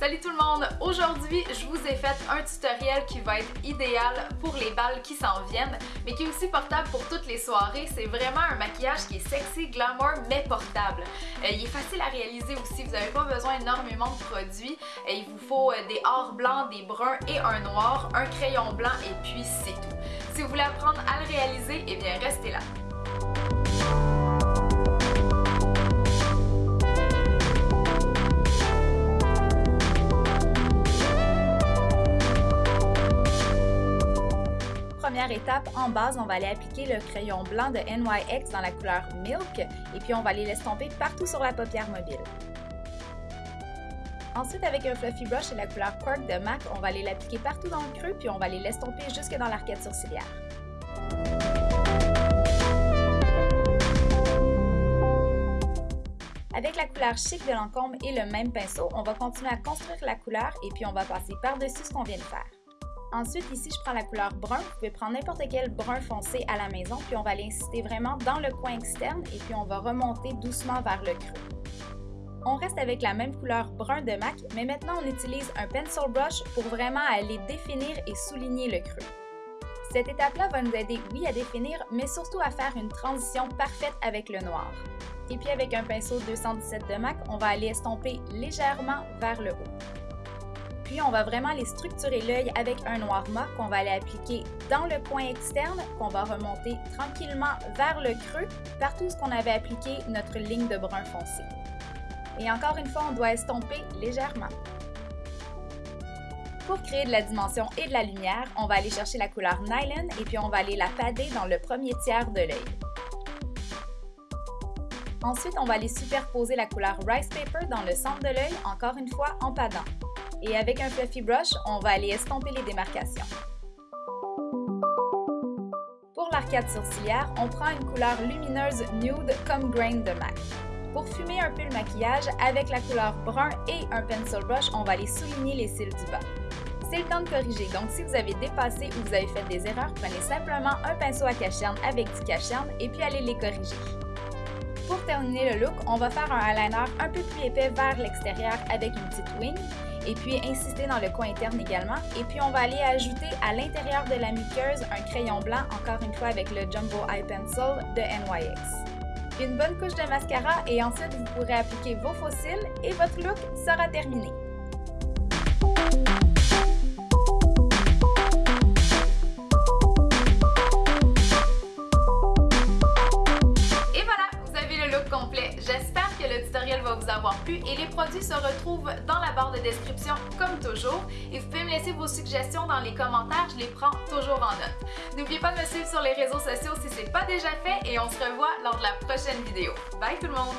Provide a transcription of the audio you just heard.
Salut tout le monde! Aujourd'hui, je vous ai fait un tutoriel qui va être idéal pour les balles qui s'en viennent, mais qui est aussi portable pour toutes les soirées. C'est vraiment un maquillage qui est sexy, glamour, mais portable. Euh, il est facile à réaliser aussi, vous n'avez pas besoin énormément de produits. Euh, il vous faut euh, des ors blancs, des bruns et un noir, un crayon blanc et puis c'est tout. Si vous voulez apprendre à le réaliser, eh bien restez là. Première étape, en base, on va aller appliquer le crayon blanc de NYX dans la couleur Milk et puis on va aller l'estomper partout sur la paupière mobile. Ensuite, avec un fluffy brush et la couleur Cork de MAC, on va aller l'appliquer partout dans le creux puis on va aller l'estomper jusque dans l'arcade sourcilière. Avec la couleur chic de l'encombre et le même pinceau, on va continuer à construire la couleur et puis on va passer par-dessus ce qu'on vient de faire. Ensuite, ici, je prends la couleur brun. Vous pouvez prendre n'importe quel brun foncé à la maison, puis on va l'insister vraiment dans le coin externe et puis on va remonter doucement vers le creux. On reste avec la même couleur brun de MAC, mais maintenant on utilise un pencil brush pour vraiment aller définir et souligner le creux. Cette étape-là va nous aider, oui, à définir, mais surtout à faire une transition parfaite avec le noir. Et puis avec un pinceau 217 de MAC, on va aller estomper légèrement vers le haut. Puis on va vraiment aller structurer l'œil avec un noir mat qu'on va aller appliquer dans le coin externe, qu'on va remonter tranquillement vers le creux, partout où on avait appliqué notre ligne de brun foncé. Et encore une fois, on doit estomper légèrement. Pour créer de la dimension et de la lumière, on va aller chercher la couleur Nylon et puis on va aller la pader dans le premier tiers de l'œil. Ensuite, on va aller superposer la couleur Rice Paper dans le centre de l'œil, encore une fois en padant et avec un fluffy brush, on va aller estomper les démarcations. Pour l'arcade sourcilière, on prend une couleur lumineuse nude comme grain de MAC. Pour fumer un peu le maquillage, avec la couleur brun et un pencil brush, on va aller souligner les cils du bas. C'est le temps de corriger, donc si vous avez dépassé ou vous avez fait des erreurs, prenez simplement un pinceau à cacherne avec du cacherne et puis allez les corriger. Pour terminer le look, on va faire un eyeliner un peu plus épais vers l'extérieur avec une petite wing et puis insister dans le coin interne également. Et puis on va aller ajouter à l'intérieur de la muqueuse un crayon blanc, encore une fois avec le Jumbo Eye Pencil de NYX. Une bonne couche de mascara et ensuite vous pourrez appliquer vos fossiles et votre look sera terminé. Avoir plu et les produits se retrouvent dans la barre de description comme toujours. Et vous pouvez me laisser vos suggestions dans les commentaires, je les prends toujours en note. N'oubliez pas de me suivre sur les réseaux sociaux si ce n'est pas déjà fait et on se revoit lors de la prochaine vidéo. Bye tout le monde!